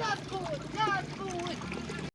What's up.